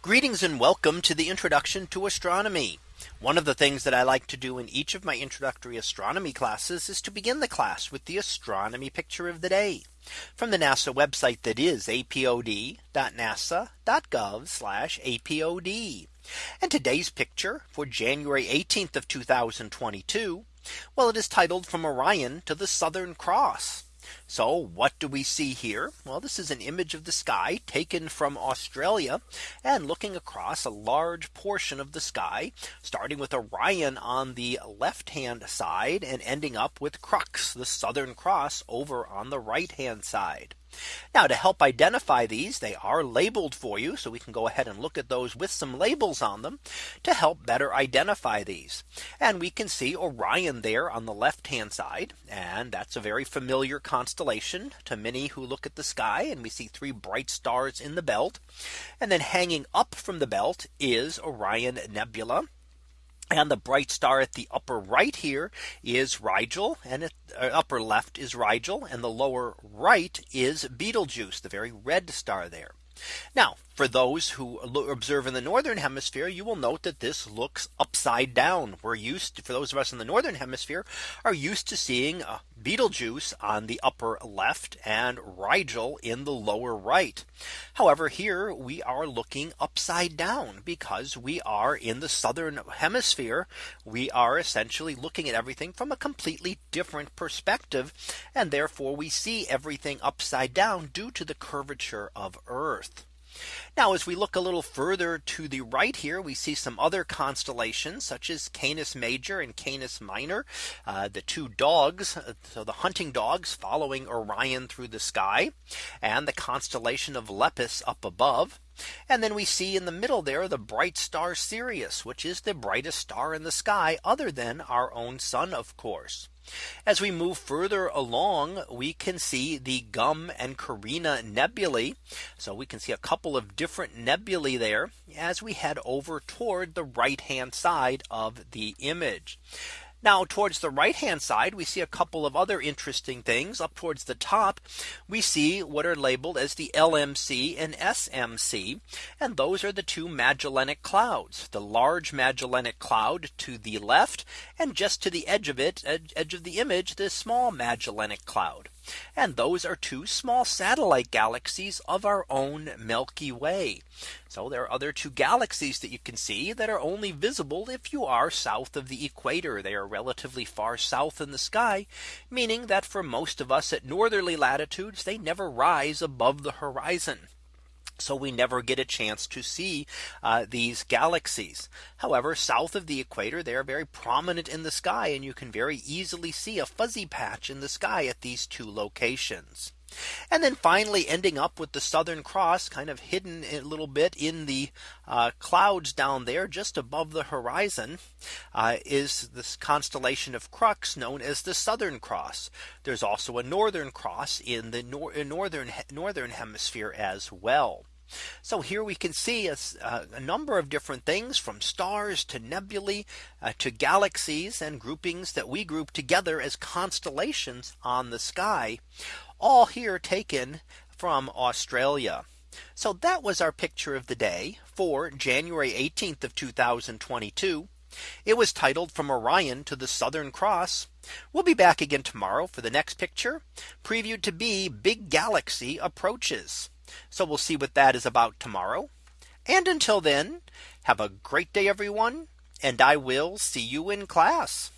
Greetings and welcome to the introduction to astronomy. One of the things that I like to do in each of my introductory astronomy classes is to begin the class with the astronomy picture of the day from the NASA website that is apod.nasa.gov apod. And today's picture for January 18th of 2022. Well, it is titled from Orion to the Southern Cross. So what do we see here? Well, this is an image of the sky taken from Australia and looking across a large portion of the sky, starting with Orion on the left hand side and ending up with Crux, the Southern Cross over on the right hand side. Now to help identify these they are labeled for you so we can go ahead and look at those with some labels on them to help better identify these. And we can see Orion there on the left hand side. And that's a very familiar constellation to many who look at the sky and we see three bright stars in the belt. And then hanging up from the belt is Orion Nebula. And the bright star at the upper right here is Rigel and at uh, upper left is Rigel and the lower right is Betelgeuse the very red star there. Now for those who observe in the northern hemisphere, you will note that this looks upside down. We're used to, for those of us in the northern hemisphere are used to seeing a Betelgeuse on the upper left and Rigel in the lower right. However, here we are looking upside down because we are in the southern hemisphere. We are essentially looking at everything from a completely different perspective. And therefore we see everything upside down due to the curvature of Earth. Now as we look a little further to the right here we see some other constellations such as Canis Major and Canis Minor uh, the two dogs uh, so the hunting dogs following Orion through the sky and the constellation of Lepus up above. And then we see in the middle there the bright star Sirius, which is the brightest star in the sky other than our own sun, of course. As we move further along, we can see the Gum and Carina nebulae. So we can see a couple of different nebulae there as we head over toward the right hand side of the image. Now towards the right hand side, we see a couple of other interesting things up towards the top. We see what are labeled as the LMC and SMC. And those are the two Magellanic clouds, the large Magellanic cloud to the left and just to the edge of it, edge of the image, the small Magellanic cloud. And those are two small satellite galaxies of our own Milky Way. So there are other two galaxies that you can see that are only visible if you are south of the equator. They are relatively far south in the sky, meaning that for most of us at northerly latitudes, they never rise above the horizon. So we never get a chance to see uh, these galaxies. However, south of the equator, they are very prominent in the sky and you can very easily see a fuzzy patch in the sky at these two locations. And then finally ending up with the Southern Cross kind of hidden a little bit in the uh, clouds down there just above the horizon uh, is this constellation of Crux known as the Southern Cross. There's also a Northern Cross in the nor northern northern hemisphere as well. So here we can see a, a, number of different things from stars to nebulae uh, to galaxies and groupings that we group together as constellations on the sky all here taken from Australia. So that was our picture of the day for January 18th of 2022. It was titled from Orion to the Southern Cross. We'll be back again tomorrow for the next picture previewed to be big galaxy approaches. So we'll see what that is about tomorrow. And until then, have a great day, everyone. And I will see you in class.